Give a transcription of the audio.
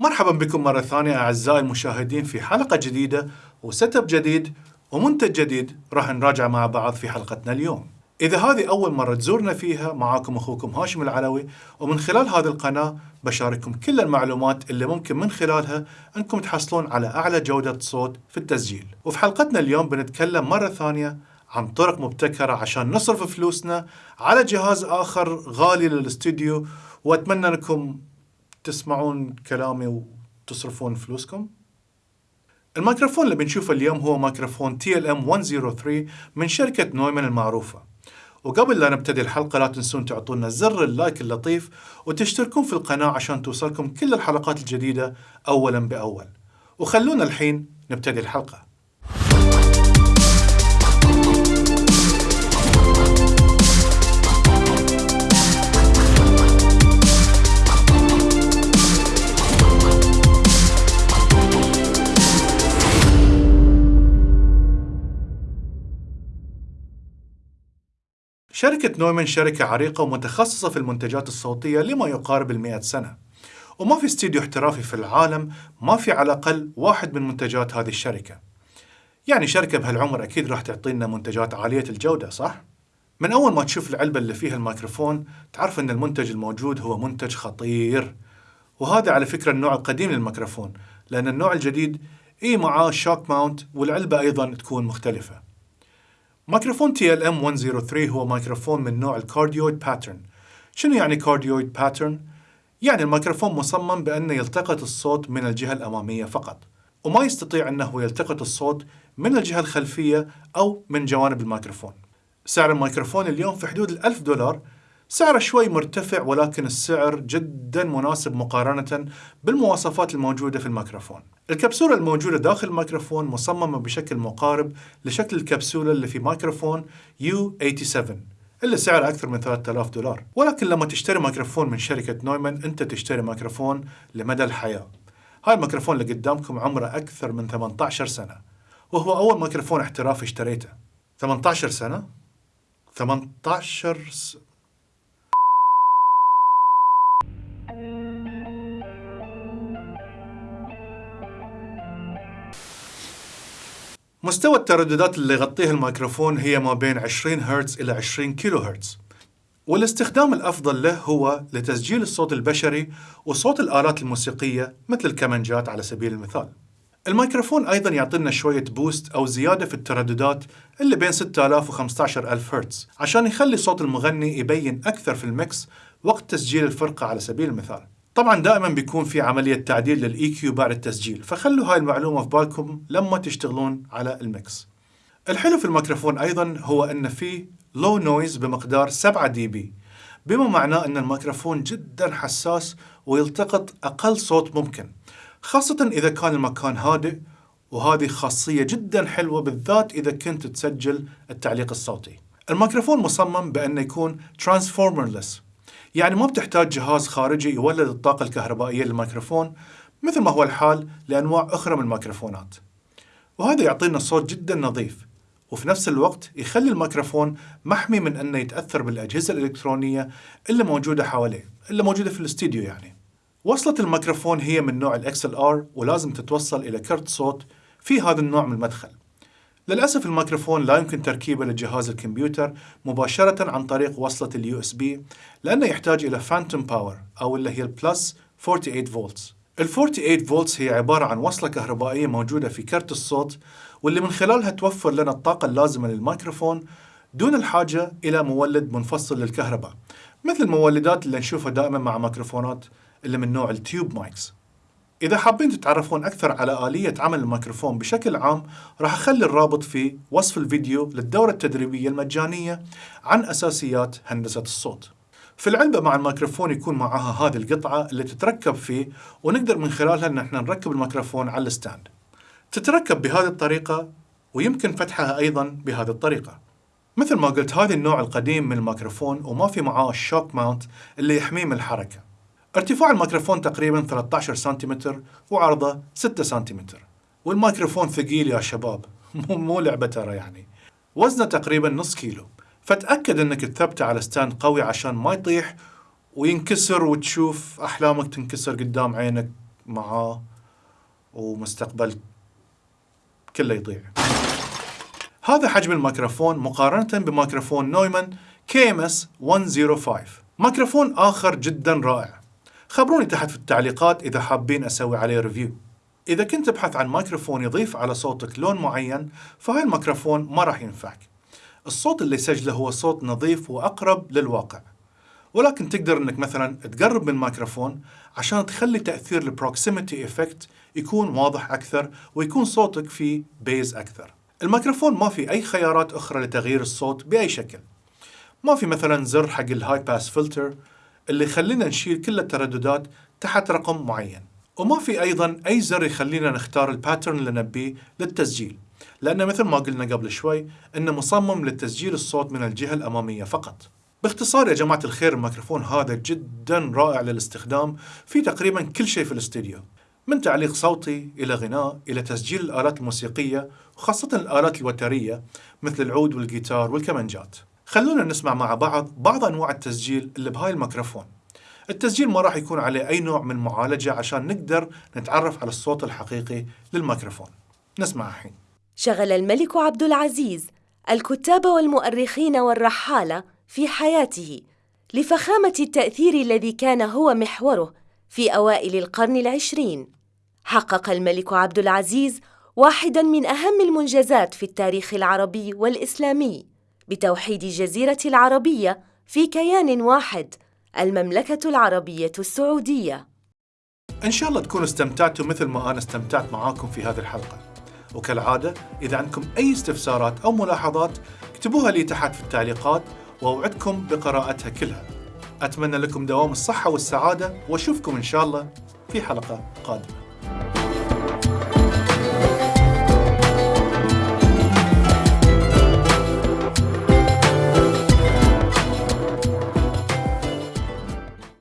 مرحبا بكم مرة ثانية أعزائي المشاهدين في حلقة جديدة وسيت أب جديد ومنتج جديد راح نراجع مع بعض في حلقتنا اليوم. إذا هذه أول مرة تزورنا فيها معاكم أخوكم هاشم العلوي ومن خلال هذه القناة بشارككم كل المعلومات اللي ممكن من خلالها أنكم تحصلون على أعلى جودة صوت في التسجيل. وفي حلقتنا اليوم بنتكلم مرة ثانية عن طرق مبتكرة عشان نصرف فلوسنا على جهاز آخر غالي للاستوديو وأتمنى أنكم تسمعون كلامي وتصرفون فلوسكم؟ الميكروفون اللي بنشوفه اليوم هو ميكروفون TLM 103 من شركة نويمان المعروفة. وقبل لا نبتدي الحلقة لا تنسون تعطونا زر اللايك اللطيف وتشتركون في القناة عشان توصلكم كل الحلقات الجديدة أولا بأول. وخلونا الحين نبتدي الحلقة. شركة نويمان شركة عريقة ومتخصصة في المنتجات الصوتية لما يقارب المئة سنة. وما في استديو احترافي في العالم ما في على الأقل واحد من منتجات هذه الشركة. يعني شركة بهالعمر أكيد راح تعطينا منتجات عالية الجودة صح؟ من أول ما تشوف العلبة اللي فيها الميكروفون تعرف أن المنتج الموجود هو منتج خطير. وهذا على فكرة النوع القديم للميكروفون لأن النوع الجديد إي معاه شوك ماونت والعلبة أيضا تكون مختلفة. ميكروفون TLM 103 هو ميكروفون من نوع ال cardioid pattern شنو يعني cardioid pattern؟ يعني الميكروفون مصمم بأنه يلتقط الصوت من الجهة الأمامية فقط وما يستطيع أنه يلتقط الصوت من الجهة الخلفية أو من جوانب الميكروفون سعر الميكروفون اليوم في حدود الألف دولار سعره شوي مرتفع ولكن السعر جدا مناسب مقارنة بالمواصفات الموجودة في الميكروفون. الكبسولة الموجودة داخل الميكروفون مصممة بشكل مقارب لشكل الكبسولة اللي في ميكروفون U87 اللي سعره أكثر من 3000 دولار. ولكن لما تشتري ميكروفون من شركة Neumann أنت تشتري ميكروفون لمدى الحياة. هاي الميكروفون اللي قدامكم عمره أكثر من 18 سنة وهو أول ميكروفون احترافي اشتريته. 18 سنة؟ 18 س... مستوى الترددات اللي يغطيها الميكروفون هي ما بين 20 هرتز إلى 20 كيلو هرتز. والاستخدام الأفضل له هو لتسجيل الصوت البشري وصوت الآلات الموسيقية مثل الكمانجات على سبيل المثال. الميكروفون أيضا يعطينا شوية boost أو زيادة في الترددات اللي بين 6000 و 15000 هرتز عشان يخلي صوت المغني يبين أكثر في ال mix وقت تسجيل الفرقة على سبيل المثال. طبعا دائما بيكون في عملية تعديل لل EQ بعد التسجيل فخلوا هاي المعلومة في بالكم لما تشتغلون على ال mix الحلو في الميكروفون أيضا هو أن فيه low noise بمقدار 7 dB بما معناه أن الميكروفون جدا حساس ويلتقط أقل صوت ممكن خاصة إذا كان المكان هادئ وهذه خاصية جدا حلوة بالذات إذا كنت تسجل التعليق الصوتي. الميكروفون مصمم بأنه يكون transformerless يعني ما بتحتاج جهاز خارجي يولد الطاقة الكهربائية للميكروفون مثل ما هو الحال لأنواع أخرى من الميكروفونات. وهذا يعطينا صوت جدا نظيف وفي نفس الوقت يخلي الميكروفون محمي من أنه يتأثر بالأجهزة الإلكترونية اللي موجودة حواليه اللي موجودة في الاستديو يعني. وصلة الميكروفون هي من نوع XLR ولازم تتوصل إلى كرت صوت في هذا النوع من المدخل. للأسف الميكروفون لا يمكن تركيبه لجهاز الكمبيوتر مباشرة عن طريق وصلة ال USB لأنه يحتاج إلى phantom power أو اللي هي ال plus 48 فولتس ال 48 فولتس هي عبارة عن وصلة كهربائية موجودة في كرت الصوت واللي من خلالها توفر لنا الطاقة اللازمة للميكروفون دون الحاجة إلى مولد منفصل للكهرباء مثل المولدات اللي نشوفها دائما مع ميكروفونات اللي من نوع ال tube mics إذا حابين تتعرفون أكثر على آلية عمل الميكروفون بشكل عام راح أخلي الرابط في وصف الفيديو للدورة التدريبية المجانية عن أساسيات هندسة الصوت. في العلبة مع الميكروفون يكون معها هذه القطعة اللي تتركب فيه ونقدر من خلالها أن إحنا نركب الميكروفون على ال stand. تتركب بهذه الطريقة ويمكن فتحها أيضا بهذه الطريقة. مثل ما قلت هذا النوع القديم من الميكروفون وما في معاه ال shock mount اللي يحميه من الحركة. ارتفاع الميكروفون تقريبا 13 سنتيمتر وعرضه 6 سنتيمتر. والميكروفون ثقيل يا شباب مو مو لعبة ترى يعني. وزنه تقريبا نص كيلو. فتأكد إنك تثبته على stand قوي عشان ما يطيح وينكسر وتشوف أحلامك تنكسر قدام عينك معاه ومستقبل كله يضيع هذا حجم الميكروفون مقارنة بميكروفون نويمان KMS 105 ميكروفون آخر جدا رائع. خبروني تحت في التعليقات إذا حابين أسوي عليه review إذا كنت تبحث عن ميكروفون يضيف على صوتك لون معين فهاي الميكروفون ما راح ينفعك الصوت اللي يسجله هو صوت نظيف وأقرب للواقع ولكن تقدر إنك مثلا تقرب من الميكروفون عشان تخلي تأثير ال proximity effect يكون واضح أكثر ويكون صوتك فيه bass أكثر. الميكروفون ما في أي خيارات أخرى لتغيير الصوت بأي شكل. ما في مثلا زر حق ال high pass filter اللي يخلينا نشيل كل الترددات تحت رقم معين. وما في أيضا أي زر يخلينا نختار ال pattern اللي نبيه للتسجيل. لأن مثل ما قلنا قبل شوي إنه مصمم لتسجيل الصوت من الجهة الأمامية فقط باختصار يا جماعة الخير الميكروفون هذا جدا رائع للاستخدام في تقريبا كل شيء في الاستديو من تعليق صوتي إلى غناء إلى تسجيل الآلات الموسيقية وخاصة الآلات الوترية مثل العود والجيتار والكمانجات خلونا نسمع مع بعض بعض أنواع التسجيل اللي بهاي الميكروفون. التسجيل ما راح يكون عليه أي نوع من معالجة عشان نقدر نتعرف على الصوت الحقيقي للميكروفون. نسمع الحين. شغل الملك عبد العزيز الكتاب والمؤرخين والرحالة في حياته لفخامة التأثير الذي كان هو محوره في أوائل القرن العشرين. حقق الملك عبد العزيز واحداً من أهم المنجزات في التاريخ العربي والإسلامي. بتوحيد جزيرة العربية في كيان واحد المملكة العربية السعودية. إن شاء الله تكونوا استمتعتوا مثل ما أنا استمتعت معاكم في هذه الحلقة. وكالعادة إذا عندكم أي استفسارات أو ملاحظات اكتبوها لي تحت في التعليقات وأوعدكم بقراءتها كلها. أتمنى لكم دوام الصحة والسعادة وأشوفكم إن شاء الله في حلقة قادمة.